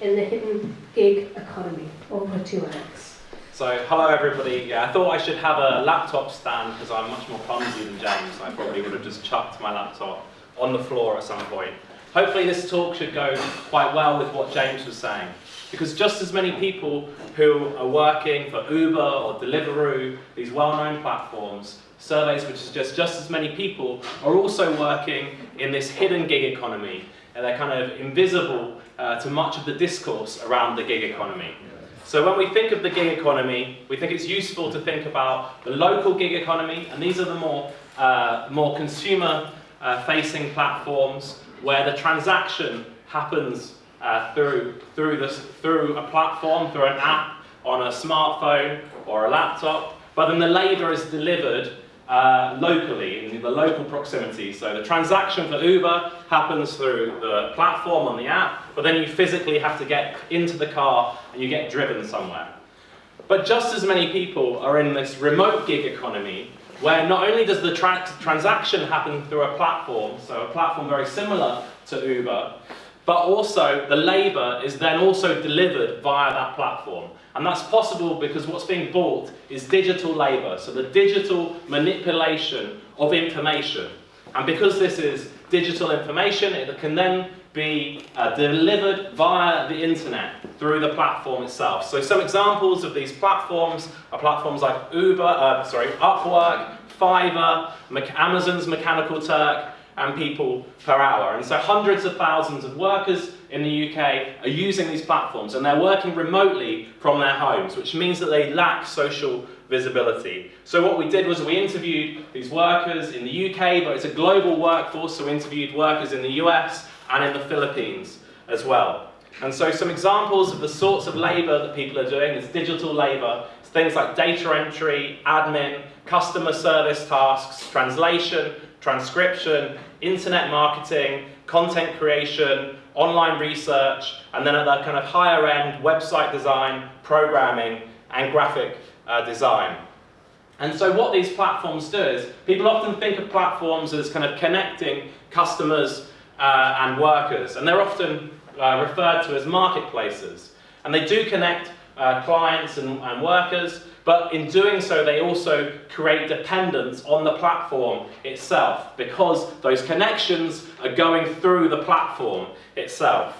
in the hidden gig economy. Over you, Alex. So, hello everybody. Yeah, I thought I should have a laptop stand because I'm much more clumsy than James. I probably would have just chucked my laptop on the floor at some point. Hopefully this talk should go quite well with what James was saying. Because just as many people who are working for Uber or Deliveroo, these well-known platforms, surveys which suggest just as many people are also working in this hidden gig economy. And they're kind of invisible uh, to much of the discourse around the gig economy. So when we think of the gig economy, we think it's useful to think about the local gig economy, and these are the more, uh, more consumer-facing uh, platforms where the transaction happens uh, through, through, this, through a platform, through an app, on a smartphone or a laptop, but then the labour is delivered uh, locally, in the local proximity. So the transaction for Uber happens through the platform on the app, but then you physically have to get into the car and you get driven somewhere. But just as many people are in this remote gig economy where not only does the tra transaction happen through a platform, so a platform very similar to Uber, but also the labour is then also delivered via that platform. And that's possible because what's being bought is digital labour, so the digital manipulation of information. And because this is digital information, it can then be uh, delivered via the internet through the platform itself. So some examples of these platforms are platforms like Uber, uh, sorry, Upwork, Fiverr, Amazon's Mechanical Turk, and people per hour. And so hundreds of thousands of workers in the UK are using these platforms and they're working remotely from their homes, which means that they lack social visibility. So what we did was we interviewed these workers in the UK, but it's a global workforce, so we interviewed workers in the US, and in the Philippines as well. And so some examples of the sorts of labour that people are doing is digital labour. Things like data entry, admin, customer service tasks, translation, transcription, internet marketing, content creation, online research, and then at that kind of higher end, website design, programming, and graphic uh, design. And so what these platforms do is, people often think of platforms as kind of connecting customers uh, and workers. And they're often uh, referred to as marketplaces. And they do connect uh, clients and, and workers, but in doing so they also create dependence on the platform itself because those connections are going through the platform itself.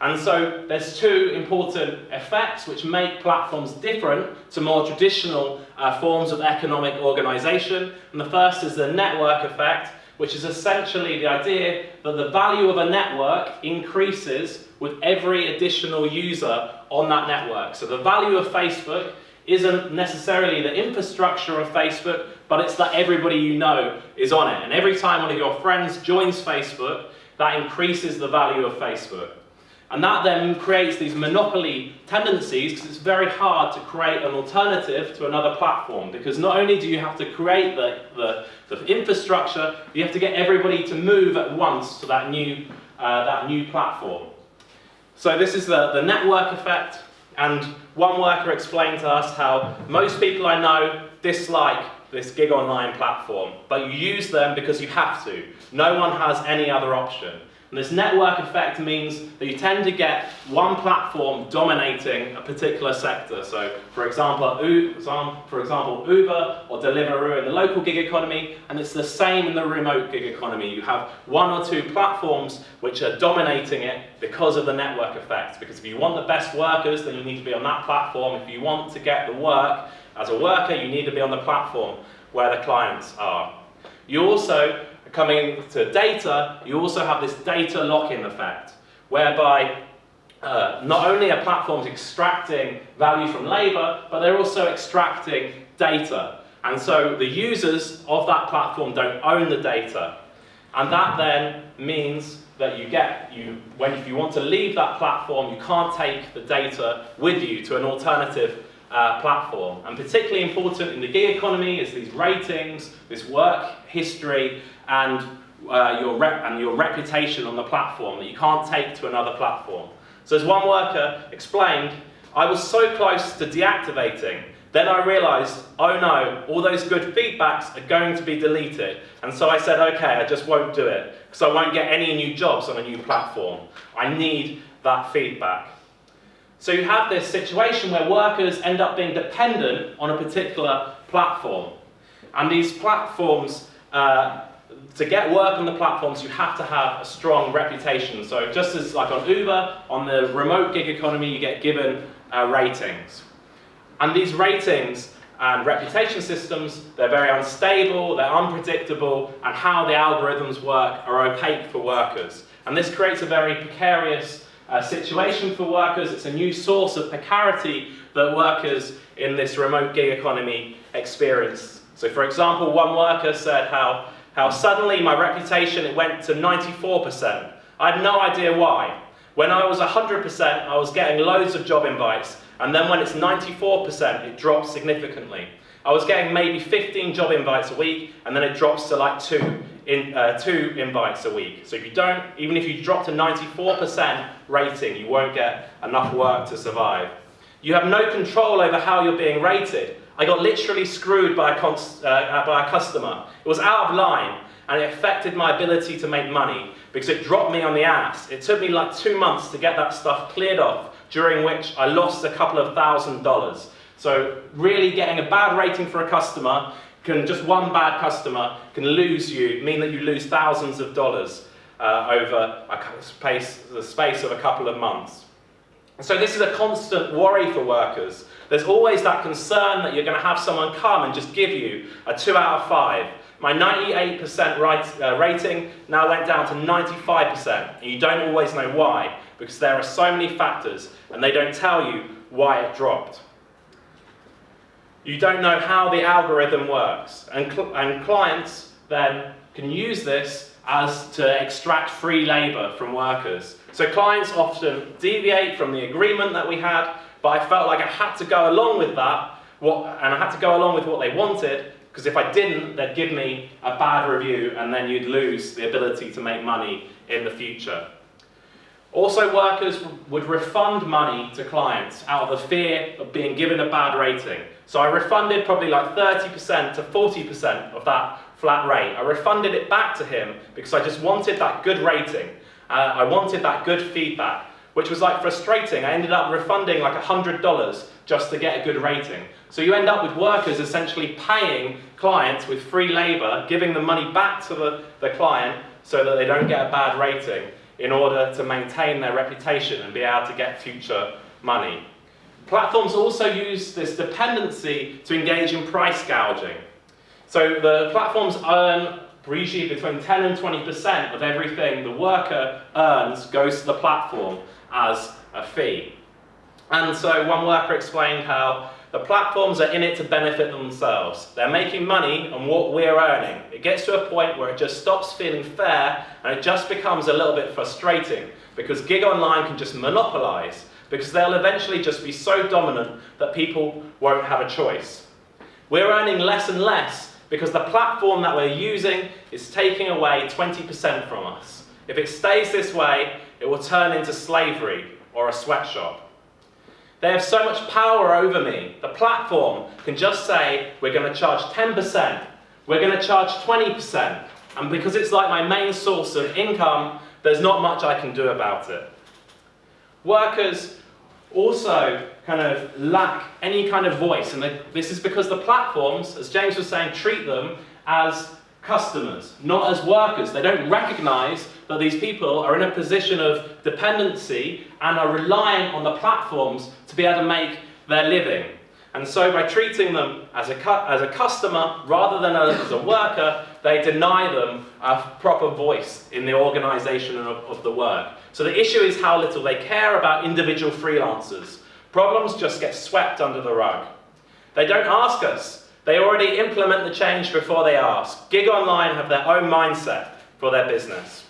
And so there's two important effects which make platforms different to more traditional uh, forms of economic organization. And the first is the network effect, which is essentially the idea that the value of a network increases with every additional user on that network. So the value of Facebook isn't necessarily the infrastructure of Facebook, but it's that everybody you know is on it. And every time one of your friends joins Facebook, that increases the value of Facebook. And that then creates these monopoly tendencies because it's very hard to create an alternative to another platform because not only do you have to create the, the, the infrastructure, you have to get everybody to move at once to that new, uh, that new platform. So this is the, the network effect and one worker explained to us how most people I know dislike this gig online platform, but you use them because you have to. No one has any other option. And this network effect means that you tend to get one platform dominating a particular sector. So, for example, for example, Uber or Deliveroo in the local gig economy, and it's the same in the remote gig economy. You have one or two platforms which are dominating it because of the network effect. Because if you want the best workers, then you need to be on that platform. If you want to get the work as a worker, you need to be on the platform where the clients are. You also coming to data, you also have this data lock-in effect, whereby uh, not only are platforms extracting value from labor, but they're also extracting data. And so the users of that platform don't own the data. And that then means that you get, you, when if you want to leave that platform, you can't take the data with you to an alternative uh, platform. And particularly important in the gig economy is these ratings, this work history, and, uh, your, rep and your reputation on the platform that you can't take to another platform. So as one worker explained, I was so close to deactivating, then I realized, oh no, all those good feedbacks are going to be deleted. And so I said, okay, I just won't do it, because I won't get any new jobs on a new platform. I need that feedback. So you have this situation where workers end up being dependent on a particular platform. And these platforms, uh, to get work on the platforms, you have to have a strong reputation. So just as like on Uber, on the remote gig economy, you get given uh, ratings. And these ratings and reputation systems, they're very unstable, they're unpredictable, and how the algorithms work are opaque for workers. And this creates a very precarious uh, situation for workers. It's a new source of precarity that workers in this remote gig economy experience. So for example, one worker said how, how suddenly my reputation it went to 94%. I had no idea why. When I was 100%, I was getting loads of job invites, and then when it's 94%, it drops significantly. I was getting maybe 15 job invites a week, and then it drops to like two, in, uh, two invites a week. So if you don't, even if you drop to 94% rating, you won't get enough work to survive. You have no control over how you're being rated. I got literally screwed by a, uh, by a customer. It was out of line, and it affected my ability to make money because it dropped me on the ass. It took me like two months to get that stuff cleared off, during which I lost a couple of thousand dollars. So really getting a bad rating for a customer can, just one bad customer can lose you, mean that you lose thousands of dollars uh, over a space, the space of a couple of months. So this is a constant worry for workers. There's always that concern that you're going to have someone come and just give you a 2 out of 5. My 98% right, uh, rating now went down to 95%, and you don't always know why, because there are so many factors, and they don't tell you why it dropped. You don't know how the algorithm works, and, cl and clients then can use this as to extract free labour from workers. So clients often deviate from the agreement that we had, but I felt like I had to go along with that, what, and I had to go along with what they wanted, because if I didn't, they'd give me a bad review, and then you'd lose the ability to make money in the future. Also, workers would refund money to clients out of the fear of being given a bad rating. So I refunded probably like 30% to 40% of that flat rate. I refunded it back to him because I just wanted that good rating. Uh, I wanted that good feedback, which was like frustrating. I ended up refunding like $100 just to get a good rating. So you end up with workers essentially paying clients with free labor, giving the money back to the, the client so that they don't get a bad rating in order to maintain their reputation and be able to get future money. Platforms also use this dependency to engage in price gouging. So the platforms earn usually between 10 and 20% of everything the worker earns goes to the platform as a fee. And so one worker explained how the platforms are in it to benefit themselves. They're making money on what we're earning. It gets to a point where it just stops feeling fair and it just becomes a little bit frustrating because gig online can just monopolize because they'll eventually just be so dominant that people won't have a choice. We're earning less and less because the platform that we're using is taking away 20% from us. If it stays this way, it will turn into slavery or a sweatshop. They have so much power over me. The platform can just say, we're going to charge 10%, we're going to charge 20%, and because it's like my main source of income, there's not much I can do about it. Workers also kind of lack any kind of voice, and they, this is because the platforms, as James was saying, treat them as customers, not as workers. They don't recognize that these people are in a position of dependency and are reliant on the platforms to be able to make their living. And so by treating them as a, as a customer rather than as a worker, they deny them a proper voice in the organization of, of the work. So the issue is how little they care about individual freelancers. Problems just get swept under the rug. They don't ask us they already implement the change before they ask. Gig Online have their own mindset for their business.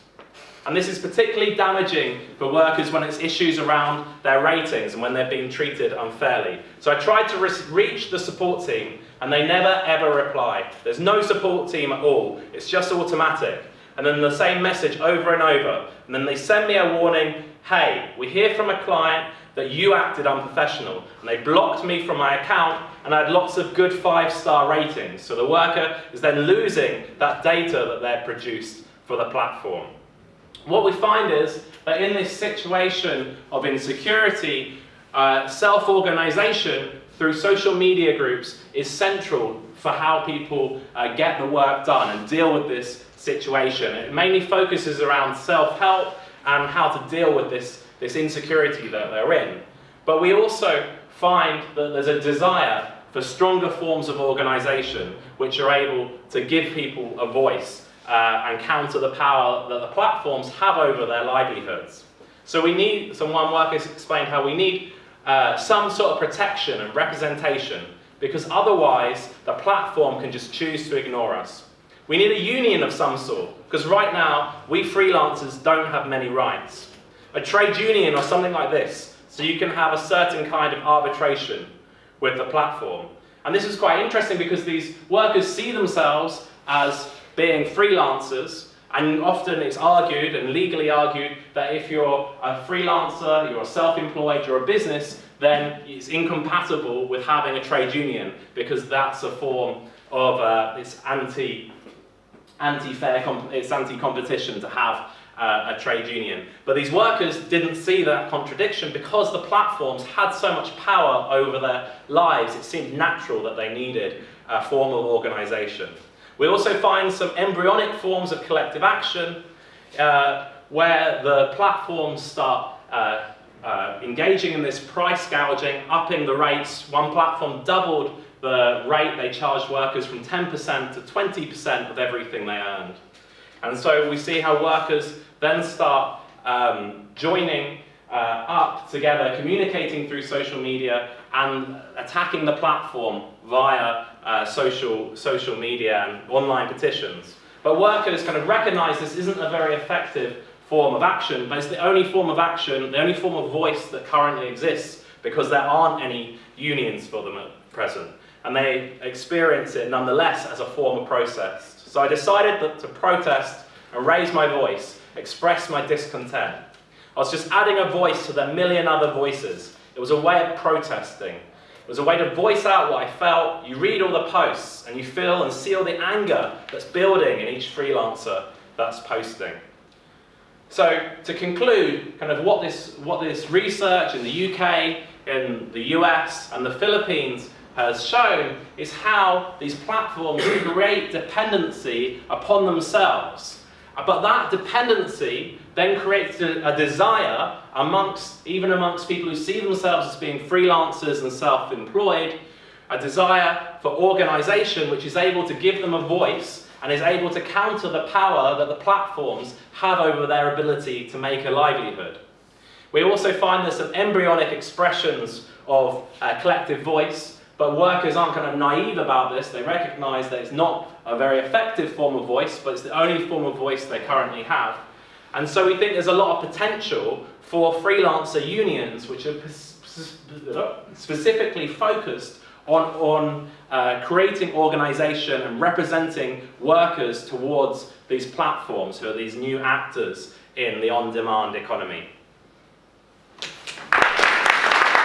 And this is particularly damaging for workers when it's issues around their ratings and when they're being treated unfairly. So I tried to reach the support team and they never ever reply. There's no support team at all. It's just automatic. And then the same message over and over. And then they send me a warning, hey, we hear from a client that you acted unprofessional. And they blocked me from my account and I had lots of good five-star ratings. So the worker is then losing that data that they're produced for the platform. What we find is that in this situation of insecurity, uh, self-organization through social media groups is central for how people uh, get the work done and deal with this situation. It mainly focuses around self-help and how to deal with this, this insecurity that they're in. But we also find that there's a desire for stronger forms of organization which are able to give people a voice uh, and counter the power that the platforms have over their livelihoods. So we need, some one workers explained how we need uh, some sort of protection and representation because otherwise the platform can just choose to ignore us. We need a union of some sort because right now we freelancers don't have many rights. A trade union or something like this so you can have a certain kind of arbitration with the platform. And this is quite interesting because these workers see themselves as being freelancers and often it's argued and legally argued that if you're a freelancer, you're self-employed, you're a business, then it's incompatible with having a trade union because that's a form of uh, it's anti anti-fair it's anti-competition to have uh, a trade union. But these workers didn't see that contradiction because the platforms had so much power over their lives. It seemed natural that they needed a form of organisation. We also find some embryonic forms of collective action uh, where the platforms start uh, uh, engaging in this price gouging, upping the rates. One platform doubled the rate they charged workers from 10% to 20% of everything they earned. And so we see how workers then start um, joining uh, up together, communicating through social media and attacking the platform via uh, social, social media and online petitions. But workers kind of recognize this isn't a very effective form of action, but it's the only form of action, the only form of voice that currently exists because there aren't any unions for them at present. And they experience it nonetheless as a form of protest. So I decided that to protest and raise my voice, express my discontent. I was just adding a voice to the million other voices. It was a way of protesting. It was a way to voice out what I felt. You read all the posts and you feel and see all the anger that's building in each freelancer that's posting. So to conclude, kind of what this, what this research in the UK, in the US and the Philippines has shown is how these platforms create dependency upon themselves. But that dependency then creates a, desire amongst, even amongst people who see themselves as being freelancers and self-employed, a desire for organization which is able to give them a voice and is able to counter the power that the platforms have over their ability to make a livelihood. We also find there's some embryonic expressions of uh, collective voice, but workers aren't kind of naive about this. They recognize that it's not a very effective form of voice, but it's the only form of voice they currently have. And so we think there's a lot of potential for freelancer unions, which are specifically focused on, on uh, creating organization and representing workers towards these platforms who are these new actors in the on-demand economy.